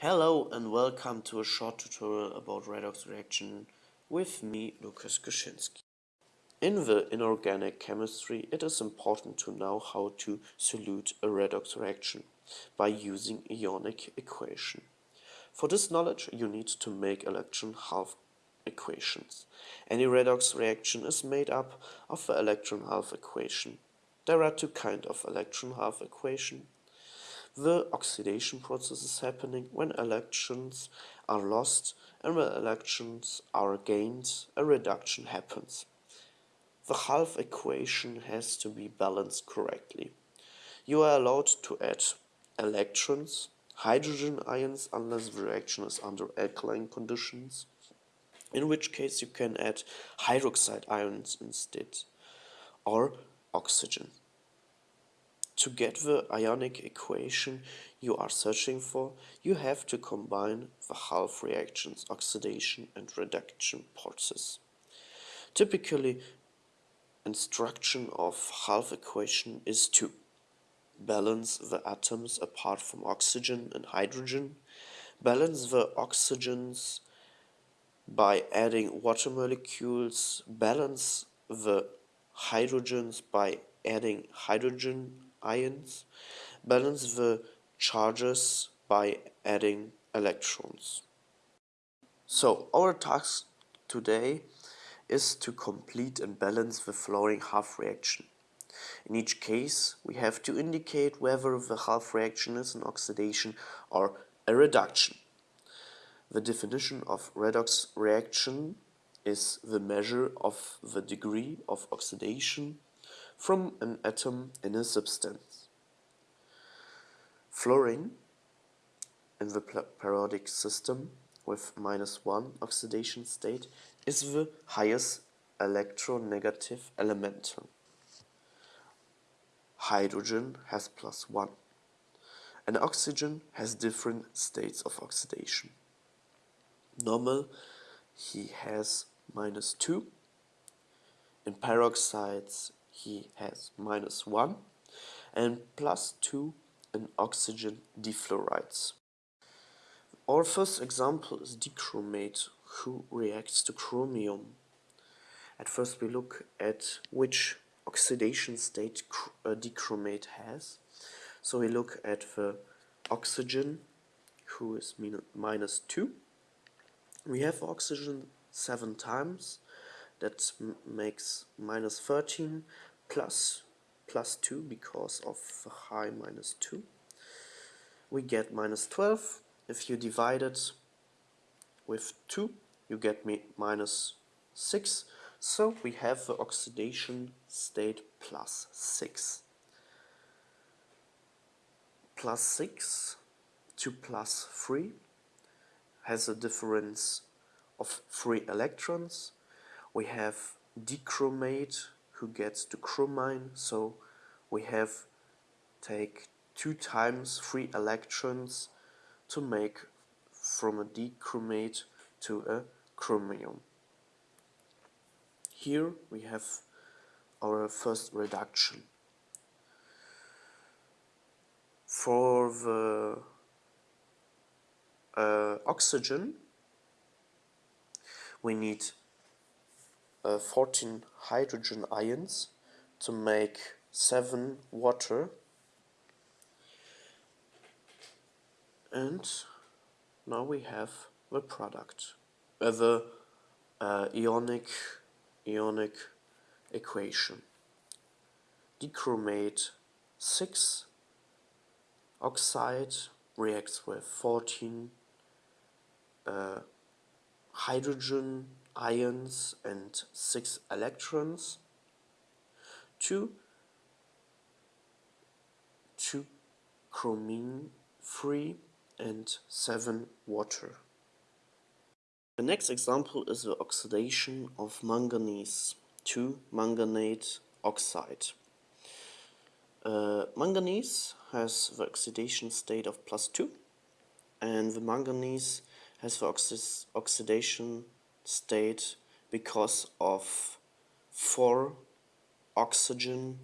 Hello and welcome to a short tutorial about redox reaction with me, Lukas Geschinski. In the inorganic chemistry, it is important to know how to solute a redox reaction by using ionic equation. For this knowledge, you need to make electron half equations. Any redox reaction is made up of the electron half equation. There are two kinds of electron half equation the oxidation process is happening when electrons are lost and when electrons are gained, a reduction happens. The half equation has to be balanced correctly. You are allowed to add electrons, hydrogen ions unless the reaction is under alkaline conditions, in which case you can add hydroxide ions instead, or oxygen. To get the ionic equation you are searching for, you have to combine the half reactions oxidation and reduction process. Typically, instruction of half equation is to balance the atoms apart from oxygen and hydrogen, balance the oxygens by adding water molecules, balance the hydrogens by adding hydrogen ions, balance the charges by adding electrons. So our task today is to complete and balance the following half reaction. In each case, we have to indicate whether the half reaction is an oxidation or a reduction. The definition of redox reaction is the measure of the degree of oxidation from an atom in a substance. Fluorine in the periodic system with minus 1 oxidation state is the highest electronegative element. Hydrogen has plus 1 and oxygen has different states of oxidation. Normal he has minus 2 in peroxides he has minus 1 and plus 2 in oxygen difluorides. Our first example is dichromate who reacts to chromium. At first we look at which oxidation state uh, dichromate has. So we look at the oxygen who is minus 2. We have oxygen 7 times that makes minus 13 plus plus 2 because of high minus 2 we get minus 12 if you divide it with 2 you get me minus 6 so we have the oxidation state plus 6 plus 6 to plus 3 has a difference of 3 electrons we have dichromate who gets to chromine so we have take two times three electrons to make from a dichromate to a chromium. Here we have our first reduction. For the uh, oxygen we need uh, 14 hydrogen ions to make 7 water. And now we have the product uh, the uh, ionic ionic equation. Dichromate 6 oxide reacts with 14 uh, hydrogen ions and 6 electrons, 2, 2 chromine 3 and 7 water. The next example is the oxidation of manganese to manganate oxide. Uh, manganese has the oxidation state of plus 2 and the manganese has the oxidation state because of 4 oxygen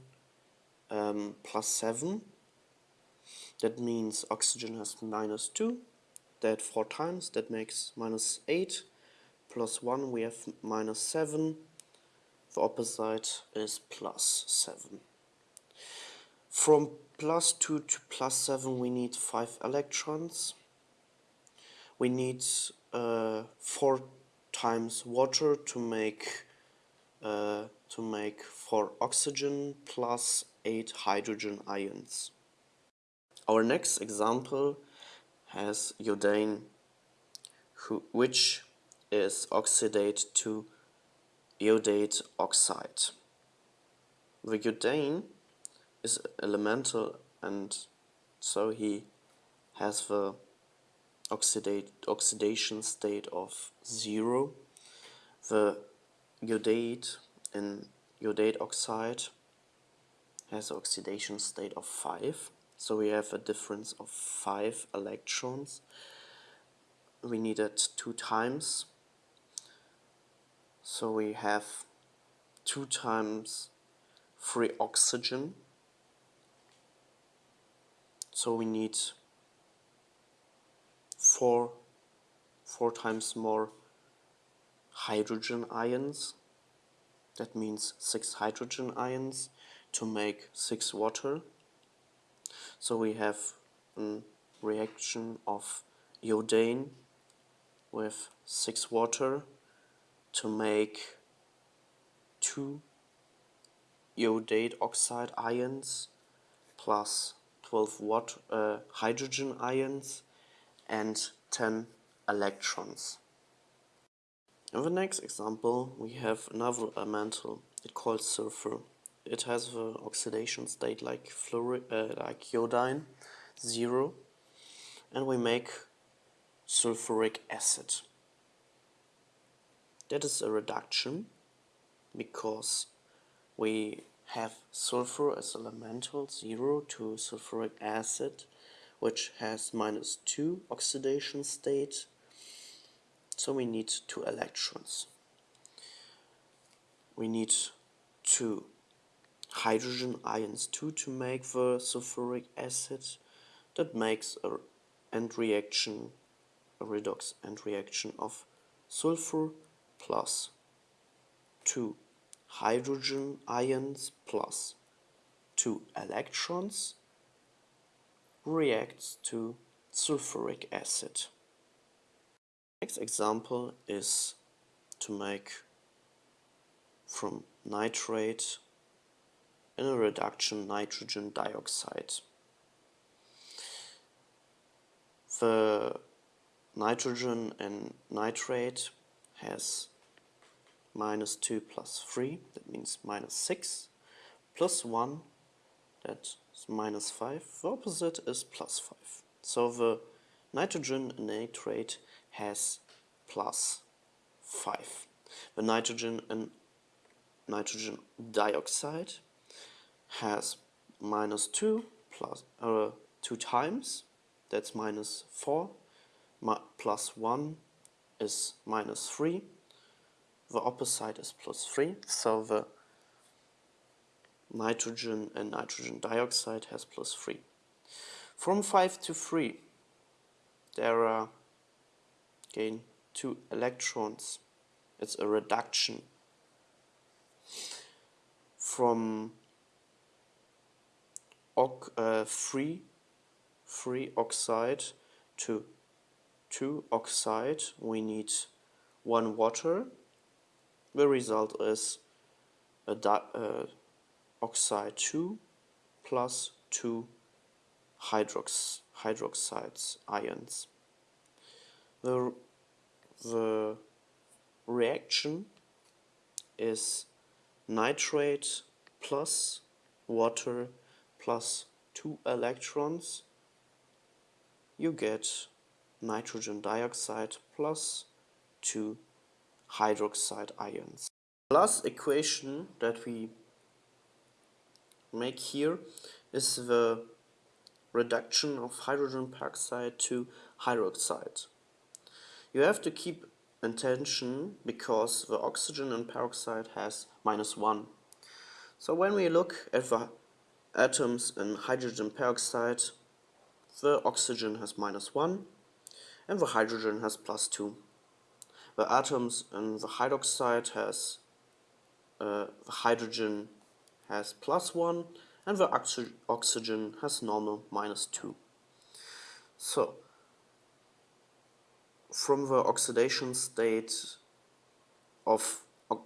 um, plus 7 that means oxygen has minus 2 that 4 times, that makes minus 8, plus 1 we have minus 7, the opposite is plus 7. From plus 2 to plus 7 we need 5 electrons. We need uh, 4 times water to make uh, to make 4 oxygen plus 8 hydrogen ions. Our next example has iodine who, which is oxidate to iodate oxide. The iodine is elemental and so he has the oxidate, oxidation state of 0. The iodate in iodate oxide has oxidation state of 5 so we have a difference of 5 electrons. We need it two times. So we have two times free oxygen. So we need four four times more hydrogen ions. That means six hydrogen ions to make six water. So we have a reaction of iodine with six water to make two iodate oxide ions plus 12 watt uh, hydrogen ions and 10 electrons. In the next example we have another elemental, it called sulfur. It has the oxidation state like fluoride, uh, like iodine, zero, and we make sulfuric acid. That is a reduction because we have sulfur as elemental 0 to sulfuric acid which has minus 2 oxidation state. So we need two electrons. We need two hydrogen ions too to make the sulfuric acid. That makes a end reaction a redox end reaction of sulfur plus 2 hydrogen ions plus 2 electrons reacts to sulfuric acid. Next example is to make from nitrate in a reduction nitrogen dioxide. The nitrogen and nitrate has minus 2 plus 3, that means minus 6, plus 1, that is minus 5, the opposite is plus 5. So the nitrogen nitrate has plus 5. The nitrogen and nitrogen dioxide has minus 2 plus uh, 2 times, that's minus 4, plus 1 is minus 3, the opposite is plus 3, so the nitrogen and nitrogen dioxide has plus 3. From 5 to 3 there are again two electrons. It's a reduction from uh, free, free oxide to 2 oxide we need 1 water the result is a uh, oxide 2 plus 2 hydrox hydroxides ions. The, the reaction is nitrate plus water plus 2 electrons you get nitrogen dioxide plus 2 hydroxide ions. The last equation that we make here is the reduction of hydrogen peroxide to hydroxide. You have to keep attention because the oxygen and peroxide has minus 1. So when we look at the atoms in hydrogen peroxide, the oxygen has minus 1 and the hydrogen has plus 2. The atoms in the hydroxide has uh, the hydrogen has plus 1 and the oxy oxygen has normal minus 2. So, from the oxidation state of, of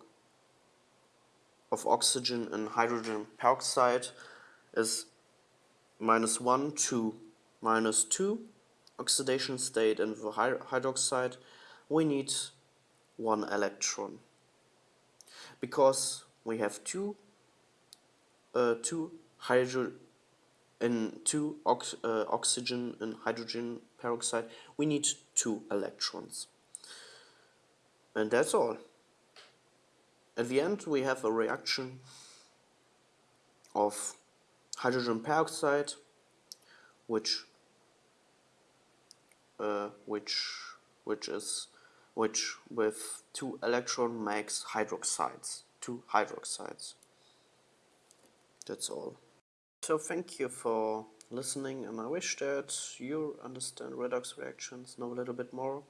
oxygen and hydrogen peroxide is minus 1 to minus 2 oxidation state in the hydroxide, we need one electron. Because we have two, two hydro in two ox uh, oxygen and hydrogen peroxide, we need two electrons. And that's all. At the end, we have a reaction of hydrogen peroxide, which uh, which which is which with two electron makes hydroxides, two hydroxides. That's all. So thank you for listening and I wish that you understand redox reactions, know a little bit more.